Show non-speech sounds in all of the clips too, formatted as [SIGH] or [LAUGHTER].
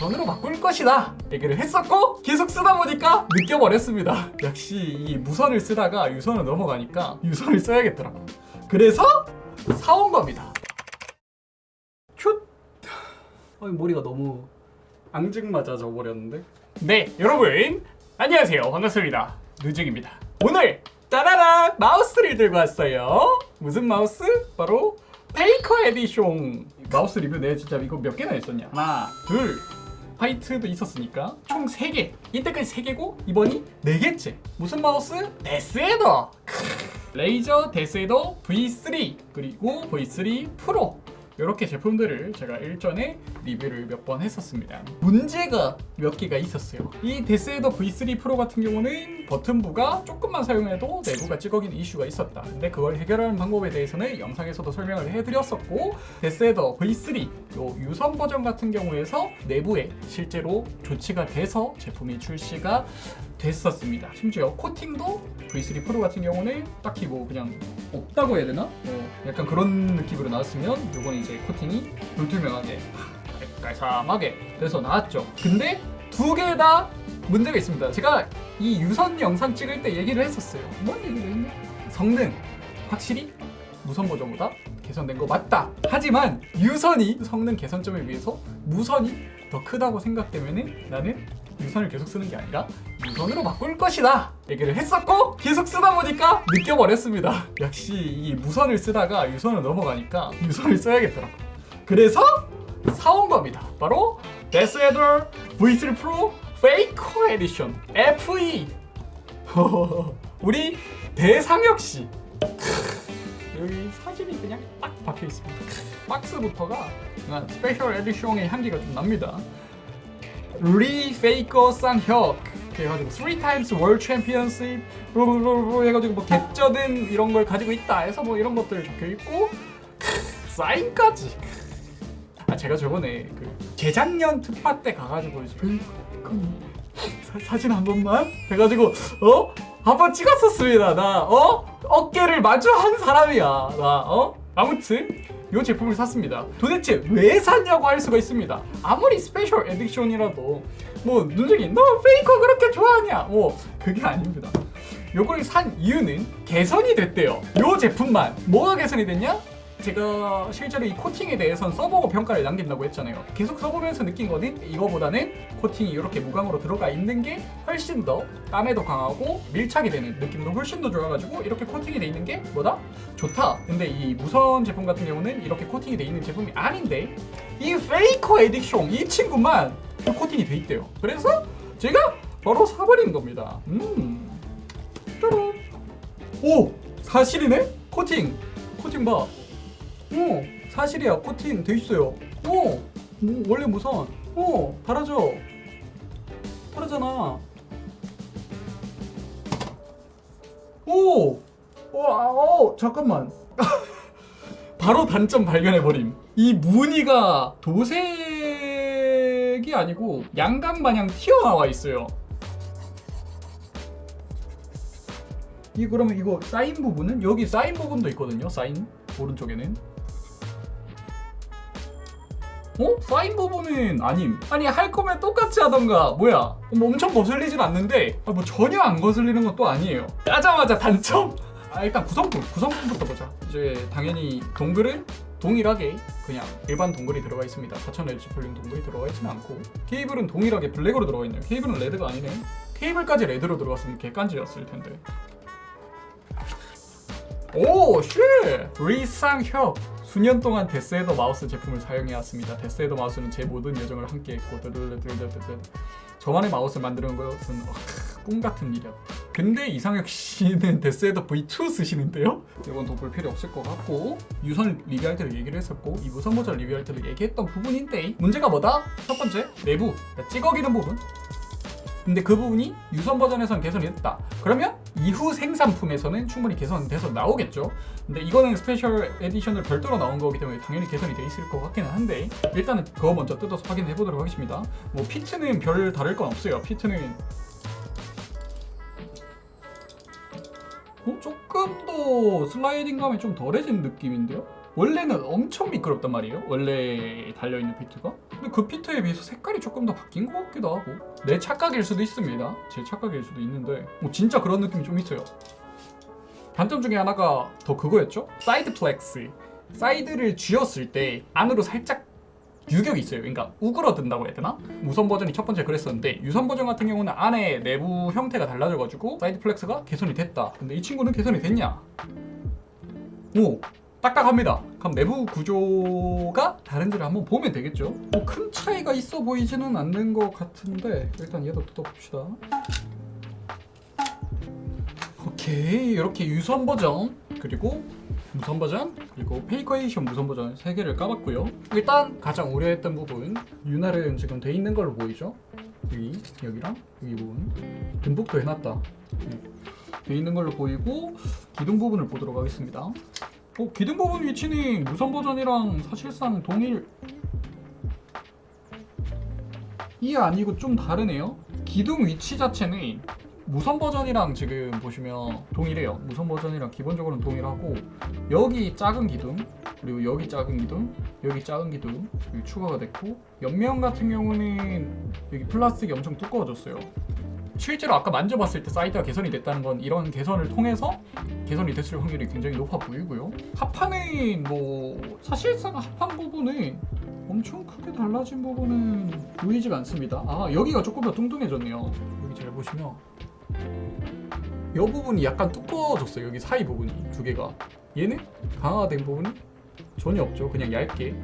유선으로 바꿀 것이다 얘기를 했었고 계속 쓰다 보니까 느껴버렸습니다. 역시 이 무선을 쓰다가 유선을 넘어가니까 유선을 써야겠더라고 그래서 사온 겁니다. 큐. 어이 머리가 너무 앙증맞아져 버렸는데? 네 여러분. 안녕하세요. 반갑습니다. 누직입니다. 오늘 따라라 마우스를 들고 왔어요. 무슨 마우스? 바로 Faker edition 마우스 리뷰 내가 진짜 이거 몇 개나 했었냐? 하나 둘 white도 있었으니까 총 3개. 이때까지 3개고 이번이 4개째. 무슨 마우스? DeathAdder. Razer DeathAdder V3 그리고 V3 Pro 이렇게 제품들을 제가 일전에 리뷰를 몇 번 했었습니다. 문제가 몇 개가 있었어요. 이 DeathAdder V3 Pro 같은 경우는 버튼부가 조금만 사용해도 내부가 찌걱이는 이슈가 있었다. 근데 그걸 해결하는 방법에 대해서는 영상에서도 설명을 해드렸었고 데스에더 V3 요 유선 버전 같은 경우에서 내부에 실제로 조치가 돼서 제품이 출시가 됐었습니다. 심지어 코팅도 V3 프로 같은 경우는 딱히 뭐 그냥 없다고 해야 되나? 뭐 약간 그런 느낌으로 나왔으면 요건 이제 코팅이 불투명하게 깔끔하게 돼서 나왔죠. 근데 두 개 다 문제가 있습니다. 제가 이 유선 영상 찍을 때 얘기를 했었어요. 뭔 얘기를 했냐? 성능 확실히 무선 버전보다 개선된 거 맞다. 하지만 유선이 성능 개선점에 비해서 무선이 더 크다고 생각되면은 나는 유선을 계속 쓰는 게 아니라 무선으로 바꿀 것이다 얘기를 했었고 계속 쓰다 보니까 느껴버렸습니다 [LAUGHS] 역시 이 무선을 쓰다가 유선을 넘어가니까 유선을 써야겠더라고 그래서 사온 겁니다 바로 DeathAdder V3 Pro Faker edition FE 우리 대상혁 씨 여기 사진이 그냥 딱 박혀 있습니다. 박스부터가 special edition의 향기가 좀 납니다. Lee Faker 쌍혁 해가지고 3 times world championship blah blah blah 해가지고 뭐 개쩌는 이런 걸 가지고 있다 해서 뭐 이런 것들 적혀 있고 사인까지 아 제가 저번에 그 재작년 트파 때 가가지고 이제 사, 사진 한 번만 해가지고 어? 한번 찍었었습니다 나 어? 어깨를 마주한 사람이야 나 어? 아무튼 이 제품을 샀습니다. 도대체 왜 샀냐고 할 수가 있습니다. 아무리 special edition이라도 뭐 눈쟁이 너 페이커 그렇게 좋아하냐? 뭐 그게 아닙니다. 요걸 산 이유는 개선이 됐대요. 요 제품만 뭐가 개선이 됐냐? 제가 실제로 이 코팅에 대해서는 써보고 평가를 남긴다고 했잖아요. 계속 써보면서 느낀 거는 이거보다는 코팅이 이렇게 무광으로 들어가 있는 게 훨씬 더 땀에도 강하고 밀착이 되는 느낌도 훨씬 더 좋아가지고 이렇게 코팅이 돼 있는 게 뭐다? 좋다. 근데 이 무선 제품 같은 경우는 이렇게 코팅이 돼 있는 제품이 아닌데 이 Faker edition 이 친구만 코팅이 돼 있대요. 그래서 제가 바로 사버린 겁니다. 음. 오! 사실이네? 코팅. 코팅 봐 오 사실이야. 코팅 돼 있어요. 오 음, 원래 무선. 오 달아져 다르잖아. 오! 어, 아, 어, 잠깐만. [LAUGHS] 바로 단점 발견해버림. 이 무늬가 도색이 아니고 양감 마냥 튀어나와 있어요. 이 그러면 이거 사인 부분은? 여기 사인 부분도 있거든요 사인. 오른쪽에는 어? 사인 부분은 아님. 아니 할 거면 똑같이 하던가. 뭐야. 뭐 엄청 거슬리진 않는데 아, 뭐 전혀 안 거슬리는 건 또 아니에요. 짜자마자 단점 아 일단 구성품 구성품부터 보자. 이제 당연히 동글은 동일하게 그냥 일반 동글이 들어가 있습니다. 4000Hz 볼륨 동글이 들어가 있지는 않고. 케이블은 동일하게 블랙으로 들어가 있네요. 케이블은 레드가 아니네. 케이블까지 red로 들어갔으면 개깐지였을 텐데. 오, shit! Lee쌍혁! 수년 동안 데스헤더 마우스 제품을 사용해왔습니다. 데스헤더 마우스는 제 모든 여정을 함께했고 저만의 마우스를 만드는 것은 어, 꿈 같은 일이었다. 근데 이상혁 씨는 데스헤더 V2 쓰시는데요? 이건 더볼 필요 없을 것 같고 유선 리뷰할 때도 얘기를 했었고 이 무선 모자 리뷰할 때도 얘기했던 부분인데 문제가 뭐다? 첫 번째, 내부 그러니까 찌걱이는 부분 근데 그 부분이 유선 버전에서는 개선이 됐다. 그러면 이후 생산품에서는 충분히 개선돼서 나오겠죠. 근데 이거는 special edition을 별도로 나온 거기 때문에 당연히 개선이 돼 있을 것 같기는 한데 일단은 그거 먼저 뜯어서 확인해 보도록 하겠습니다. 뭐 feet는 별 다를 건 없어요. feet는 어? 조금 더 슬라이딩감이 좀 덜해진 느낌인데요? 원래는 엄청 미끄럽단 말이에요. 원래 달려있는 feet가 근데 그 feet에 비해서 색깔이 조금 더 바뀐 것 같기도 하고 내 착각일 수도 있습니다 제 착각일 수도 있는데 뭐 진짜 그런 느낌이 좀 있어요 단점 중에 하나가 더 그거였죠? side flex 사이드를 쥐었을 때 안으로 살짝 유격이 있어요. 그러니까 우그러든다고 해야 되나? 무선 버전이 첫 번째 그랬었는데 유선 버전 같은 경우는 안에 내부 형태가 달라져가지고 side flex가 개선이 됐다. 근데 이 친구는 개선이 됐냐? 오 딱딱합니다. 그럼 내부 구조가 다른지를 한번 보면 되겠죠. 뭐 큰 차이가 있어 보이지는 않는 것 같은데 일단 얘도 뜯어봅시다. 오케이 이렇게 유선 버전 그리고 무선 버전 그리고 Faker edition 무선 버전 세 개를 까봤고요. 일단 가장 우려했던 부분 윤활은 지금 돼 있는 걸로 보이죠? 여기 여기랑 여기 부분 듬뿍도 해놨다. 네. 돼 있는 걸로 보이고 기둥 부분을 보도록 하겠습니다. 어, 기둥 부분 위치는 무선 버전이랑 사실상 동일 이 아니고 좀 다르네요. 기둥 위치 자체는 무선 버전이랑 지금 보시면 동일해요. 무선 버전이랑 기본적으로는 동일하고 여기 작은 기둥 그리고 여기 작은 기둥 여기 작은 기둥 여기 추가가 됐고 옆면 같은 경우는 여기 플라스틱이 엄청 두꺼워졌어요. 실제로 아까 만져봤을 때 사이드가 개선이 됐다는 건 이런 개선을 통해서 개선이 됐을 확률이 굉장히 높아 보이고요. 하판은 뭐 사실상 하판 부분은 엄청 크게 달라진 부분은 보이지가 않습니다. 아 여기가 조금 더 뚱뚱해졌네요. 여기 잘 보시면 이 부분이 약간 두꺼워졌어요. 여기 사이 부분이 두께가. 얘는 강화된 부분이 전혀 없죠. 그냥 얇게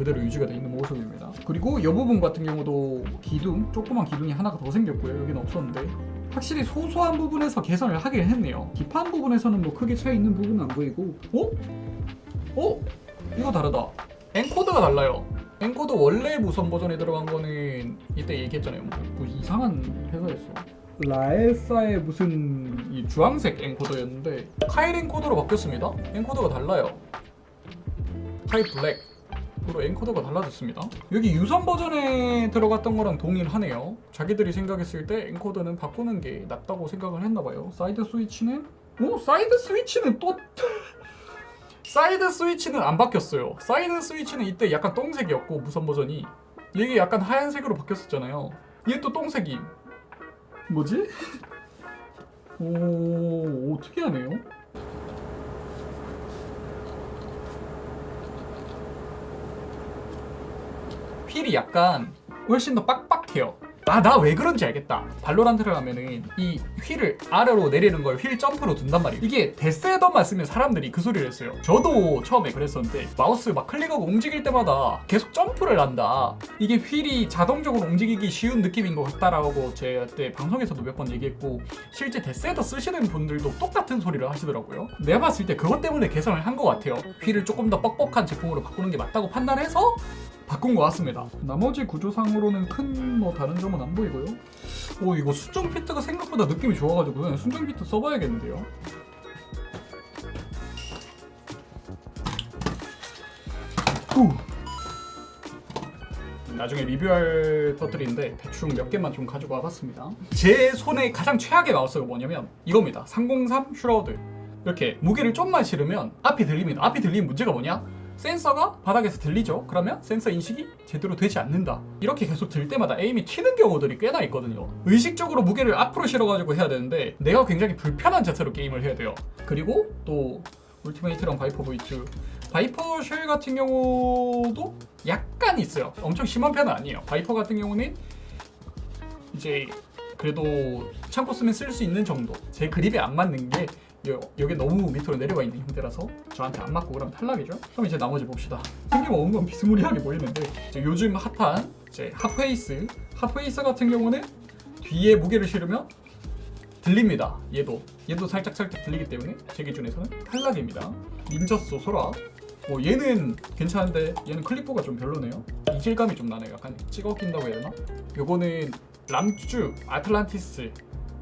그대로 유지가 돼 있는 모습입니다. 그리고 이 부분 같은 경우도 기둥, 조그만 기둥이 하나가 더 생겼고요. 여기는 없었는데 확실히 소소한 부분에서 개선을 하긴 했네요. deep한 부분에서는 뭐 크게 차이 있는 부분은 안 보이고 어? 어? 이거 다르다. encoder가 달라요. encoder 원래 무선 버전에 들어간 거는 이때 얘기했잖아요. 뭐, 뭐 이상한 회사였어. 라에사의 무슨 이 주황색 encoder였는데 카일 encoder로 바뀌었습니다. encoder가 달라요. 카일 블랙 으로 encoder가 달라졌습니다. 여기 유선 버전에 들어갔던 거랑 동일하네요. 자기들이 생각했을 때 encoder는 바꾸는 게 낫다고 생각을 했나봐요. 사이드 스위치는 오 사이드 스위치는 또 [LAUGHS] 사이드 스위치는 안 바뀌었어요. 사이드 스위치는 이때 약간 똥색이었고 무선 버전이 이게 약간 하얀색으로 바뀌었었잖아요. 얘또 똥색임. 뭐지? [LAUGHS] 오, 오 특이하네요. 휠이 약간 훨씬 더 빡빡해요. 아, 나 왜 그런지 알겠다. 발로란트를 하면은 이 휠을 아래로 내리는 걸 휠 점프로 둔단 말이에요. 이게 데스애더만 쓰면 사람들이 그 소리를 했어요. 저도 처음에 그랬었는데 마우스 막 클릭하고 움직일 때마다 계속 점프를 한다. 이게 휠이 자동적으로 움직이기 쉬운 느낌인 것 같다라고 제가 그때 방송에서도 몇 번 얘기했고 실제 데스헤더 쓰시는 분들도 똑같은 소리를 하시더라고요. 내가 봤을 때 그것 때문에 개선을 한 것 같아요. 휠을 조금 더 뻑뻑한 제품으로 바꾸는 게 맞다고 판단해서 바꾼 것 같습니다. 나머지 구조상으로는 큰 뭐 다른 점은 안 보이고요. 오 이거 순정 피트가 생각보다 느낌이 좋아가지고 그냥 순정 피트 써봐야겠는데요. 후. 나중에 리뷰할 것들인데 대충 몇 개만 좀 가지고 와봤습니다. 제 손에 가장 최악의 마우스가 뭐냐면 이겁니다. 303 슈라우드. 이렇게 무게를 좀만 실으면 앞이 들립니다. 앞이 들리는 문제가 뭐냐? 센서가 바닥에서 들리죠? 그러면 센서 인식이 제대로 되지 않는다. 이렇게 계속 들 때마다 aim이 튀는 경우들이 꽤나 있거든요. 의식적으로 무게를 앞으로 실어가지고 해야 되는데 내가 굉장히 불편한 자세로 게임을 해야 돼요. 그리고 또 울티메이트랑 바이퍼 V2 바이퍼 shell 같은 경우도 약간 있어요. 엄청 심한 편은 아니에요. 바이퍼 같은 경우는 이제 그래도 참고 쓰면 쓸 수 있는 정도. 제 그립에 안 맞는 게 여, 여기 너무 밑으로 내려와 있는 형태라서 저한테 안 맞고 그럼 탈락이죠. 그럼 이제 나머지 봅시다. 생김새는 건 비스무리하게 보이는데 요즘 핫한 이제 핫페이스 핫페이스 같은 경우는 뒤에 무게를 실으면 들립니다. 얘도 얘도 살짝 살짝 들리기 때문에 제 기준에서는 탈락입니다. 닌저소 소라 어, 얘는 괜찮은데 얘는 클릭부가 좀 별로네요. 이질감이 좀 나네요. 약간 찌걱인다고 해야 되나? 요거는 람쭈 아틀란티스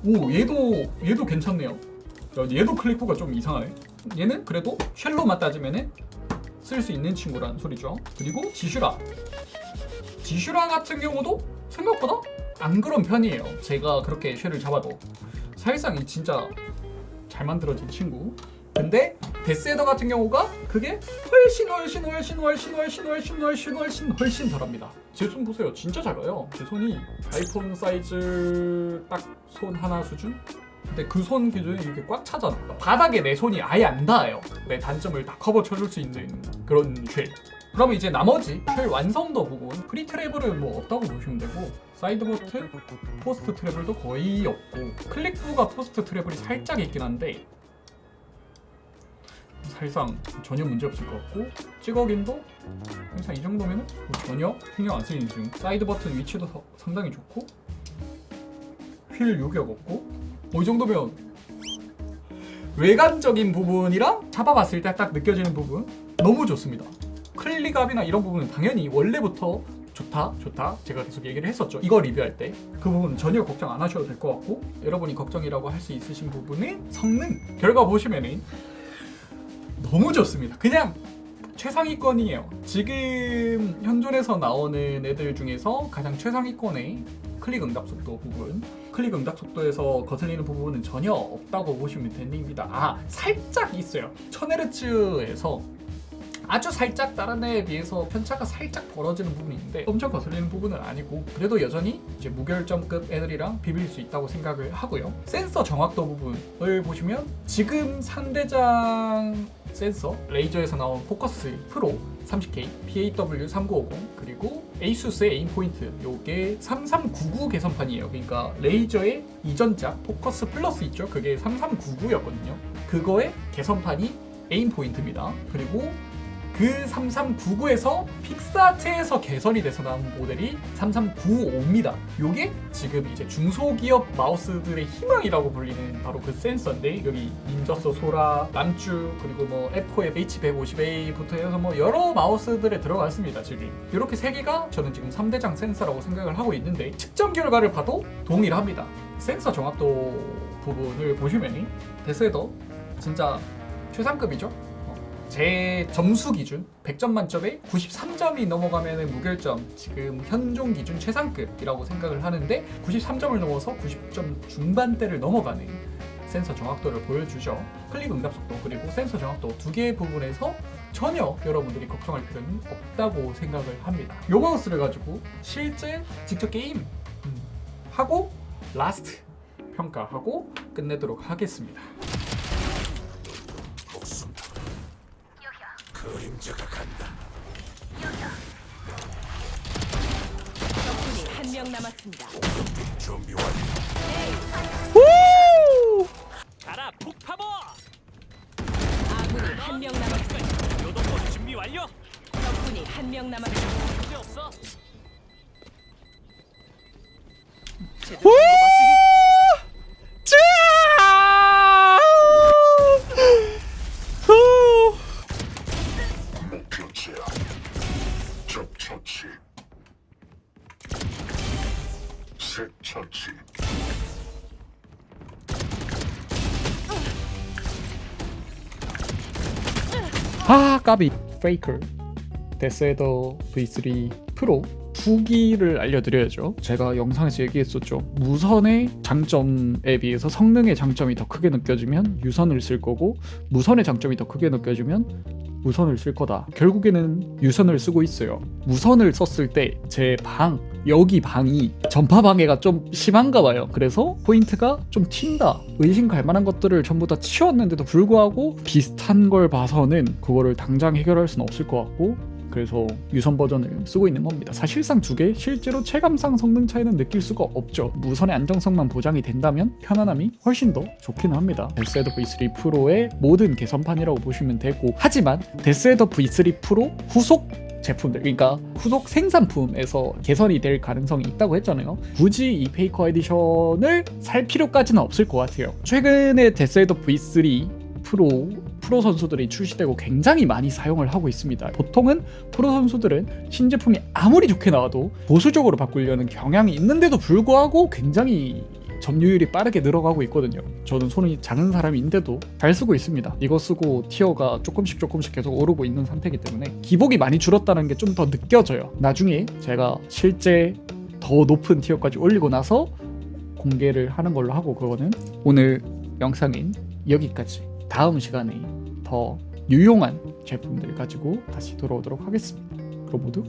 오 얘도 얘도 괜찮네요. 야, 얘도 클릭부가 좀 이상하네. 얘는 그래도 shell로만 따지면은 쓸 수 있는 친구라는 소리죠. 그리고 지슈라. 지슈라 같은 경우도 생각보다 안 그런 편이에요. 제가 그렇게 shell을 잡아도 사실상 이 진짜 잘 만들어진 친구. 근데 데스애더 같은 경우가 그게 훨씬 훨씬 훨씬 훨씬 훨씬 훨씬 훨씬 훨씬 훨씬 덜합니다. 제 손 보세요. 진짜 작아요. 제 손이 아이폰 사이즈 딱 손 하나 수준? 근데 그 손 기준이 이렇게 꽉 차잖아. 바닥에 내 손이 아예 안 닿아요. 내 단점을 다 커버 쳐줄 수 있는 그런 shell. 그러면 이제 나머지 shell 완성도 부분 pre travel은 뭐 없다고 보시면 되고 사이드 버튼, post travel도 거의 없고 클릭부가 post travel이 살짝 있긴 한데 사실상 전혀 문제 없을 것 같고 찌걱임도 항상 이 정도면 뭐 전혀 신경 안 쓰이는 중 사이드 버튼 위치도 서- 상당히 좋고 휠 유격 없고 뭐이 정도면 외관적인 부분이랑 잡아봤을 때 딱 느껴지는 부분 너무 좋습니다. 클릭압이나 이런 부분은 당연히 원래부터 좋다 좋다 제가 계속 얘기를 했었죠. 이거 리뷰할 때. 그 부분 전혀 걱정 안 하셔도 될 것 같고 여러분이 걱정이라고 할 수 있으신 부분은 성능 결과 보시면은 너무 좋습니다. 그냥 최상위권이에요. 지금 현존에서 나오는 애들 중에서 가장 최상위권의 클릭 응답 속도 부분 클릭 응답 속도에서 거슬리는 부분은 전혀 없다고 보시면 됩니다. 아 살짝 있어요. 1000Hz에서 아주 살짝 다른 애에 비해서 편차가 살짝 벌어지는 부분이 있는데 엄청 거슬리는 부분은 아니고 그래도 여전히 이제 무결점급 애들이랑 비빌 수 있다고 생각을 하고요. 센서 정확도 부분을 보시면 지금 상대장 센서 레이저에서 나온 포커스 프로 30K, PAW3950 그리고 에이수스의 에임 포인트 요게 3399 개선판이에요. 그러니까 레이저의 이전작 포커스 플러스 있죠? 그게 3399였거든요. 그거의 개선판이 에임 포인트입니다. 그리고 그 3399에서 픽사트에서 개선이 돼서 나온 모델이 3395입니다. 요게 지금 이제 중소기업 마우스들의 희망이라고 불리는 바로 그 센서인데 여기 닌저소 소라, 람쭈 그리고 뭐 앱코의 H150A부터 해서 뭐 여러 마우스들에 들어갔습니다. 지금 이렇게 세 개가 저는 지금 3대장 센서라고 생각을 하고 있는데 측정 결과를 봐도 동일합니다. 센서 정확도 부분을 보시면이 데스헤더 진짜 최상급이죠. 제 점수 기준 100점 만점에 93점이 넘어가면 무결점 지금 현존 기준 최상급이라고 생각을 하는데 93점을 넘어서 90점 중반대를 넘어가는 센서 정확도를 보여주죠. 클릭 응답 속도 그리고 센서 정확도 두 개의 부분에서 전혀 여러분들이 걱정할 필요는 없다고 생각을 합니다. 요 마우스를 가지고 실제 직접 게임 음, 하고 라스트 평가하고 끝내도록 하겠습니다 명 남았습니다. 가라 아 까비. 페이커 데스애더 V3 프로 후기를 알려드려야죠. 제가 영상에서 얘기했었죠. 무선의 장점에 비해서 성능의 장점이 더 크게 느껴지면 유선을 쓸 거고 무선의 장점이 더 크게 느껴지면 무선을 쓸 거다. 결국에는 유선을 쓰고 있어요. 무선을 썼을 때 제 방 여기 방이 전파 방해가 좀 심한가 봐요. 그래서 포인트가 좀 튄다. 의심 갈 만한 것들을 전부 다 치웠는데도 불구하고 비슷한 걸 봐서는 그거를 당장 해결할 수는 없을 것 같고 그래서 유선 버전을 쓰고 있는 겁니다. 사실상 두 개 실제로 체감상 성능 차이는 느낄 수가 없죠. 무선의 안정성만 보장이 된다면 편안함이 훨씬 더 좋기는 합니다. 데스애더 V3 프로의 모든 개선판이라고 보시면 되고 하지만 데스애더 V3 프로 후속 제품들 그러니까 후속 생산품에서 개선이 될 가능성이 있다고 했잖아요 굳이 이 페이커 에디션을 살 필요까지는 없을 것 같아요 최근에 데스애더 V3 프로 프로 선수들이 출시되고 굉장히 많이 사용을 하고 있습니다. 보통은 프로 선수들은 신제품이 아무리 좋게 나와도 보수적으로 바꾸려는 경향이 있는데도 불구하고 굉장히 점유율이 빠르게 늘어가고 있거든요. 저는 손이 작은 사람인데도 잘 쓰고 있습니다. 이거 쓰고 티어가 조금씩 조금씩 계속 오르고 있는 상태이기 때문에 기복이 많이 줄었다는 게 좀 더 느껴져요. 나중에 제가 실제 더 높은 티어까지 올리고 나서 공개를 하는 걸로 하고 그거는 오늘 영상인 여기까지 다음 시간에 더 유용한 제품들 가지고 다시 돌아오도록 하겠습니다. 그럼 모두